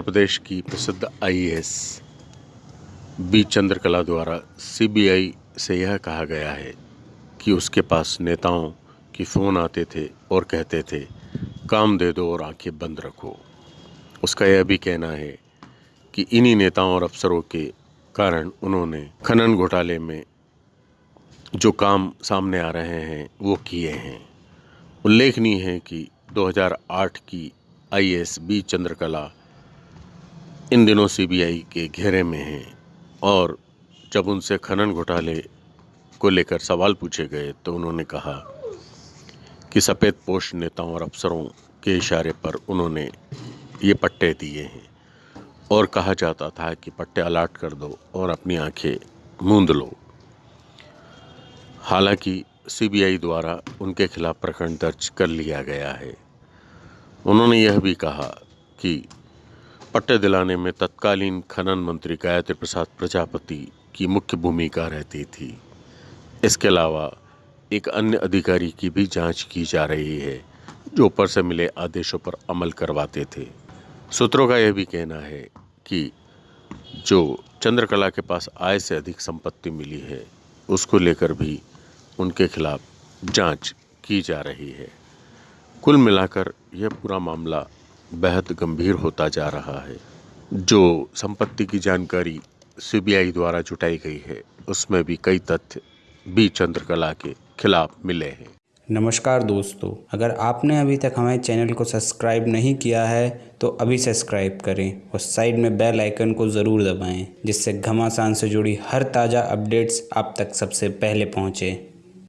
प्रदेश की प्रसिद्ध IAS B. Chandrakala द्वारा सीबीआई से यह कहा गया है कि उसके पास नेताओं की फ़ोन आते थे और कहते थे, काम दे दो और आँखें बंद रखो। उसका यह भी कहना है कि इन्हीं नेताओं और अफसरों के कारण उन्होंने खनन घोटाले में जो काम सामने आ रहे हैं, वो किए हैं। उल्लेखनीय है कि 2008 की आईएएस बी. चंद्रकला इन दिनों सीबीआई के घेरे में हैं और जब उनसे खनन घोटाले को लेकर सवाल पूछे गए तो उन्होंने कहा कि सफ़ेद पोष नेताओं और अफसरों के इशारे पर उन्होंने ये पट्टे दिए हैं और कहा जाता था कि पट्टे अलाट कर दो और अपनी आँखें मूंद लो। हालाँकि सीबीआई द्वारा उनके खिलाफ प्रकरण दर्ज कर लिया गया है। उन्होंने यह भी कहा कि पट्टे दिलाने में तत्कालीन खनन मंत्री गायत्री प्रसाद प्रजापति की मुख्य भूमिका रहती थी। इसके अलावा एक अन्य अधिकारी की भी जाँच की जा रही है, जो ऊपर से मिले आदेशों पर अमल करवाते थे। सूत्रों का यह भी कहना है कि जो चंद्रकला के पास आय से अधिक संपत्ति मिली है, उसको लेकर भी उनके खिलाफ जाँच की जा रही है। कुल मिलाकर यह पूरा मामला बेहद गंभीर होता जा रहा है। जो संपत्ति की जानकारी सीबीआई द्वारा जुटाई गई है, उसमें भी कई तथ्य बी चंद्रकला के खिलाफ मिले हैं। नमस्कार दोस्तों, अगर आपने अभी तक हमारे चैनल को सब्सक्राइब नहीं किया है तो अभी सब्सक्राइब करें और साइड में बेल आइकन को ज़रूर दबाएँ, जिससे घमासान से जुड़ी हर ताज़ा अपडेट्स आप तक सबसे पहले पहुँचें।